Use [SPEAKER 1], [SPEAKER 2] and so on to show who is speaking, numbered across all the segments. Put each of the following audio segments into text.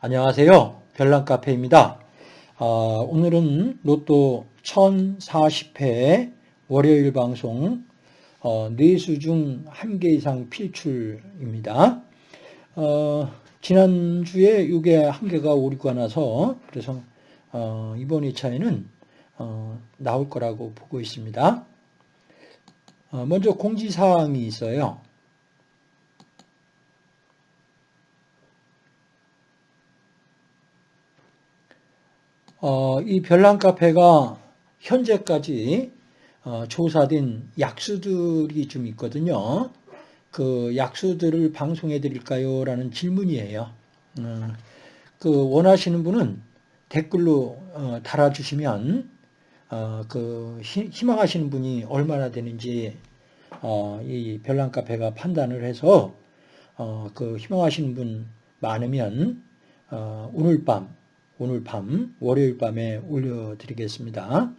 [SPEAKER 1] 안녕하세요. 별난카페입니다. 어, 오늘은 로또 1040회 월요일 방송 어, 4수 중 1개 이상 필출입니다. 어, 지난주에 이게 한 개가 오리고 나서 그래서 어, 이번 2차에는 어, 나올 거라고 보고 있습니다. 어, 먼저 공지사항이 있어요. 어, 이 별난 카페가 현재까지 어, 조사된 약수들이 좀 있거든요. 그 약수들을 방송해 드릴까요? 라는 질문이에요. 어, 그 원하시는 분은 댓글로 어, 달아주시면 어, 그 희망하시는 분이 얼마나 되는지 어, 이 별난 카페가 판단을 해서 어, 그 희망하시는 분 많으면 어, 오늘 밤 오늘 밤 월요일 밤에 올려드리겠습니다.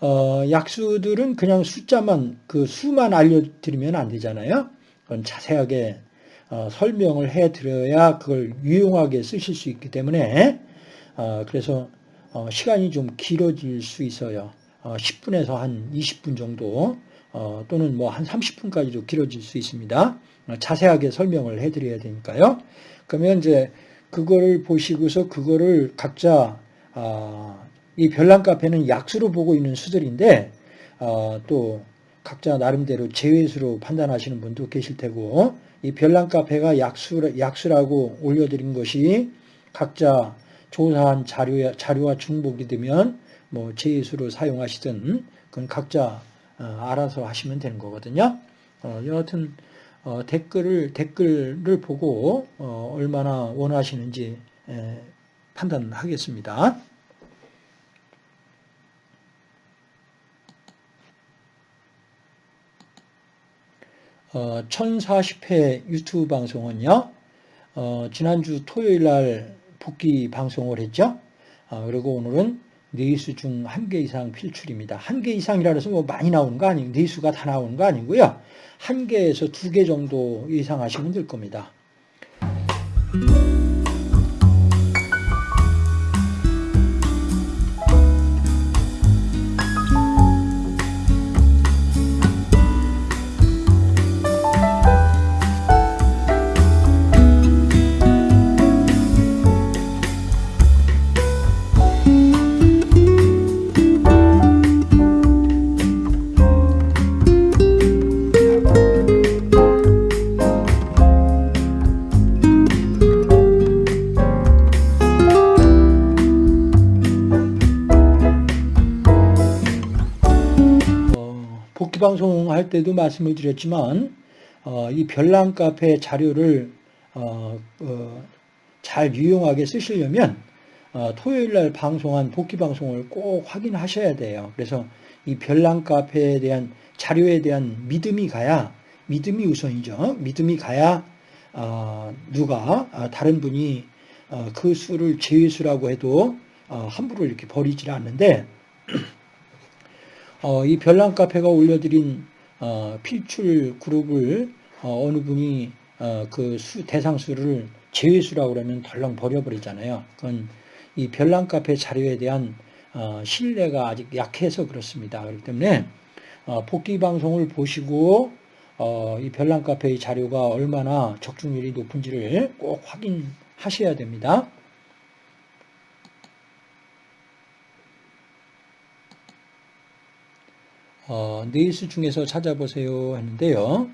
[SPEAKER 1] 어, 약수들은 그냥 숫자만 그 수만 알려드리면 안 되잖아요. 그건 자세하게 어, 설명을 해드려야 그걸 유용하게 쓰실 수 있기 때문에 어, 그래서 어, 시간이 좀 길어질 수 있어요. 10분에서 어, 한 20분 정도 어, 또는 뭐 한 30분까지도 길어질 수 있습니다. 자세하게 설명을 해드려야 되니까요. 그러면 이제 그거를 보시고서 그거를 각자 아, 이 별난 카페는 약수로 보고 있는 수들인데 아, 또 각자 나름대로 제외수로 판단하시는 분도 계실 테고 이 별난 카페가 약수, 약수라고 올려드린 것이 각자 조사한 자료, 자료와 중복이 되면 뭐 제외수로 사용하시든 그건 각자 어, 알아서 하시면 되는 거거든요. 어, 여하튼 어, 댓글을 댓글을 보고 어, 얼마나 원하시는지 에, 판단하겠습니다. 어, 1040회 유튜브 방송은요. 어, 지난주 토요일 날 복귀 방송을 했죠. 어, 그리고 오늘은 네수 중 한 개 이상 필출입니다. 한 개 이상이라 해서 뭐 많이 나오는 거 아니고 네수가 다 나오는 거 아니고요. 한 개에서 두 개 정도 이상 하시면 될 겁니다. 방송할 때도 말씀을 드렸지만 어, 이 별난 카페 자료를 어, 어, 잘 유용하게 쓰시려면 어, 토요일 날 방송한 복귀 방송을 꼭 확인하셔야 돼요. 그래서 이 별난 카페에 대한 자료에 대한 믿음이 가야 믿음이 우선이죠. 믿음이 가야 어, 누가 어, 다른 분이 그 수를 제외수라고 해도 함부로 이렇게 버리질 않는데 어, 이 별난 카페가 올려드린 어, 필출 그룹을 어, 느 분이 어, 그 수, 대상수를 제외수라고 그러면 덜렁 버려버리잖아요. 그건 이 별난 카페 자료에 대한 어, 신뢰가 아직 약해서 그렇습니다. 그렇기 때문에 어, 복귀 방송을 보시고 이 별난 카페의 자료가 얼마나 적중률이 높은지를 꼭 확인하셔야 됩니다. 어, 네 수 중에서 찾아보세요 했는데요.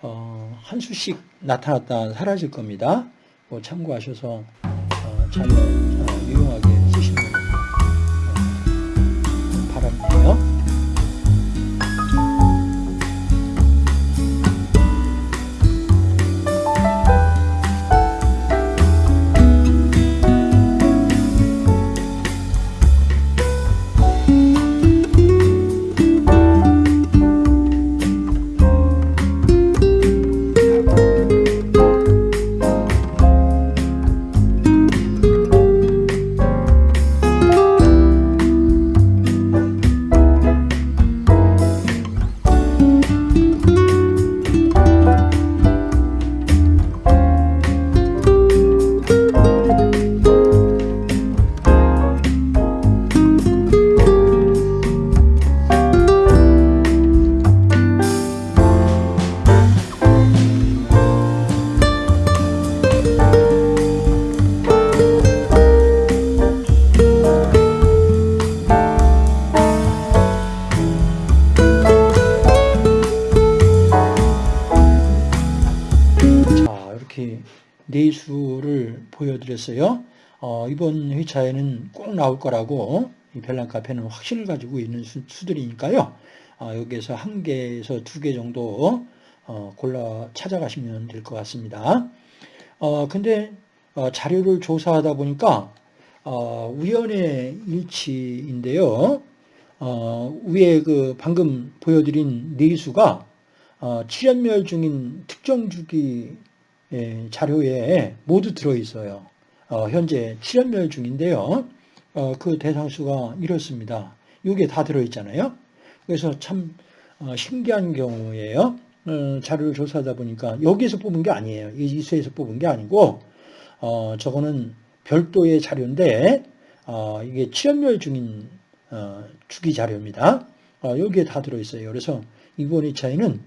[SPEAKER 1] 어, 한 수씩 나타났다 사라질 겁니다. 뭐 참고하셔서 어, 잘 어, 유용하게 보여드렸어요. 어, 이번 회차에는 꼭 나올 거라고 이 별난 카페는 확신을 가지고 있는 수, 들이니까요 어, 여기에서 한 개에서 두 개 정도 어, 골라 찾아가시면 될 것 같습니다. 어, 근데 어, 자료를 조사하다 보니까 어, 우연의 일치인데요. 어, 위에 그 방금 보여드린 어, 출현멸 중인 특정 주기 예, 자료에 모두 들어있어요. 어, 현재 출현멸 중인데요. 어, 그 대상수가 이렇습니다. 이게 다 들어있잖아요. 그래서 참 어, 신기한 경우예요. 어, 자료를 조사하다 보니까 여기에서 뽑은 게 아니에요. 이 수에서 뽑은 게 아니고 어, 저거는 별도의 자료인데 어, 이게 출현멸 중인 어, 주기 자료입니다. 어, 여기에 다 들어있어요. 그래서 이번 2차에는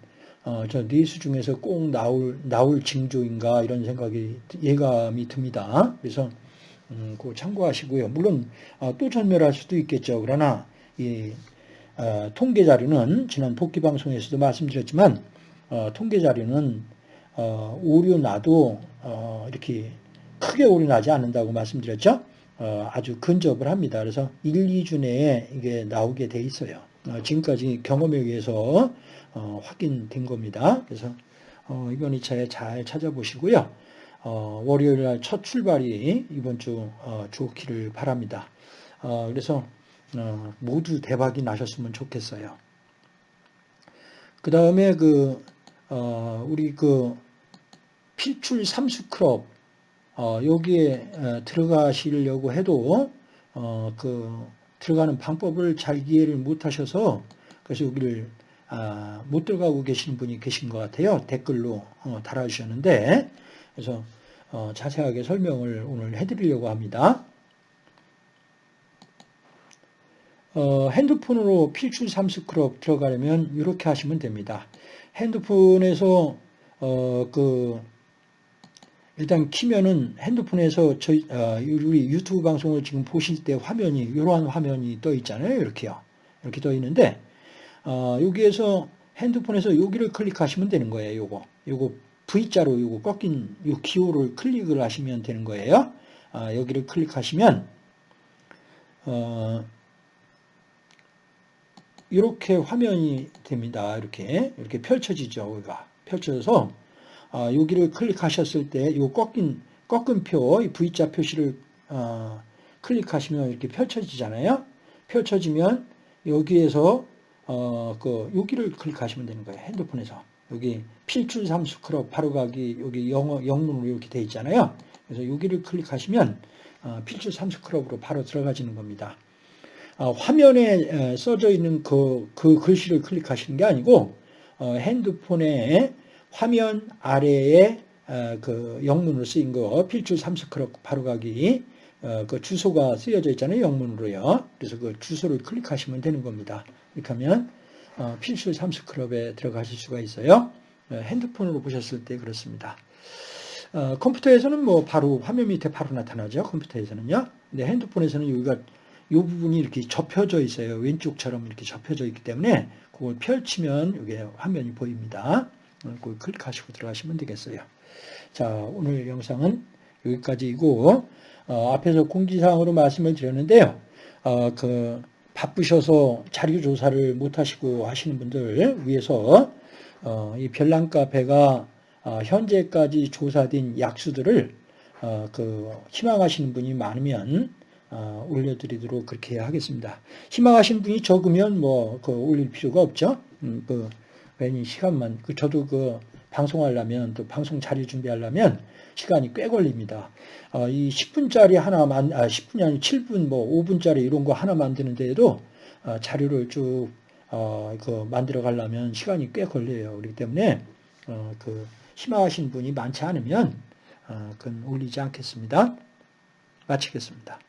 [SPEAKER 1] 어, 저 네수 중에서 꼭 나올 나올 징조인가 이런 생각이 예감이 듭니다. 그래서 음, 그 참고하시고요. 물론 어, 또 전멸할 수도 있겠죠. 그러나 이 어, 통계 자료는 지난 복귀 방송에서도 말씀드렸지만 어, 통계 자료는 어, 오류 나도 어, 이렇게 크게 오류 나지 않는다고 말씀드렸죠. 어, 아주 근접을 합니다. 그래서 1, 2주 내에 이게 나오게 돼 있어요. 어, 지금까지 경험에 의해서 어, 확인된 겁니다. 그래서 어, 이번 2차에 잘 찾아보시고요. 어, 월요일 날 첫 출발이 이번 주 어, 좋기를 바랍니다. 어, 그래서 어, 모두 대박이 나셨으면 좋겠어요. 그 다음에 그 어, 우리 그 필출 삼수 클럽 어, 여기에 어, 들어가시려고 해도 어, 그 들어가는 방법을 잘 이해를 못하셔서 그래서 여기를 아, 못 들어가고 계신 분이 계신 것 같아요. 댓글로 어, 달아주셨는데 그래서 어, 자세하게 설명을 오늘 해드리려고 합니다. 어, 핸드폰으로 필출 삼스크롭 들어가려면 이렇게 하시면 됩니다. 핸드폰에서 어, 그 일단 키면은 핸드폰에서 저희 어, 우리 유튜브 방송을 지금 보실 때 화면이 이러한 화면이 떠 있잖아요. 이렇게요. 이렇게 떠 있는데 어, 여기에서 핸드폰에서 여기를 클릭하시면 되는 거예요. 요거 요거 V자로 요거 꺾인 요 기호를 클릭을 하시면 되는 거예요. 아, 여기를 클릭하시면 어, 이렇게 화면이 됩니다. 이렇게 이렇게 펼쳐지죠. 여기가 펼쳐져서 어, 여기를 클릭하셨을 때 이 꺾인 꺾은 표, 이 V자 표시를 어, 클릭하시면 이렇게 펼쳐지잖아요. 펼쳐지면 여기에서 어, 그 여기를 클릭하시면 되는 거예요. 핸드폰에서 여기 필출 삼수 클럽 바로 가기 여기 영어 영문으로 이렇게 돼 있잖아요. 그래서 여기를 클릭하시면 어, 필출 삼수 클럽으로 바로 들어가지는 겁니다. 어, 화면에 써져 있는 그, 그 글씨를 클릭하시는 게 아니고 어, 핸드폰에 화면 아래에 그 영문으로 쓰인 거 필출 삼스크럽 바로가기 그 주소가 쓰여져 있잖아요 영문으로요. 그래서 그 주소를 클릭하시면 되는 겁니다. 이렇게 하면 필출 삼스크럽에 들어가실 수가 있어요. 핸드폰으로 보셨을 때 그렇습니다. 컴퓨터에서는 뭐 바로 화면 밑에 바로 나타나죠 컴퓨터에서는요. 근데 핸드폰에서는 여기가 이 부분이 이렇게 접혀져 있어요. 왼쪽처럼 이렇게 접혀져 있기 때문에 그걸 펼치면 이게 화면이 보입니다. 그걸 클릭하시고 들어가시면 되겠어요. 자, 오늘 영상은 여기까지이고 어, 앞에서 공지사항으로 말씀을 드렸는데요. 어, 그 바쁘셔서 자료 조사를 못 하시고 하시는 분들 위해서 어, 이 별난 카페가 어, 현재까지 조사된 약수들을 어, 그 희망하시는 분이 많으면 어, 올려드리도록 그렇게 하겠습니다. 희망하신 분이 적으면 뭐 그 올릴 필요가 없죠. 음, 그 괜히 시간만 그 저도 그 방송하려면 또 방송 자료 준비하려면 시간이 꽤 걸립니다. 어, 이 10분짜리 하나 만 아 10분이 아니 7분 뭐 5분짜리 이런 거 하나 만드는 데에도 어, 자료를 쭉 어, 그 만들어 가려면 시간이 꽤 걸려요. 그렇기 때문에 어, 그 희망하신 분이 많지 않으면 어, 그건 올리지 않겠습니다. 마치겠습니다.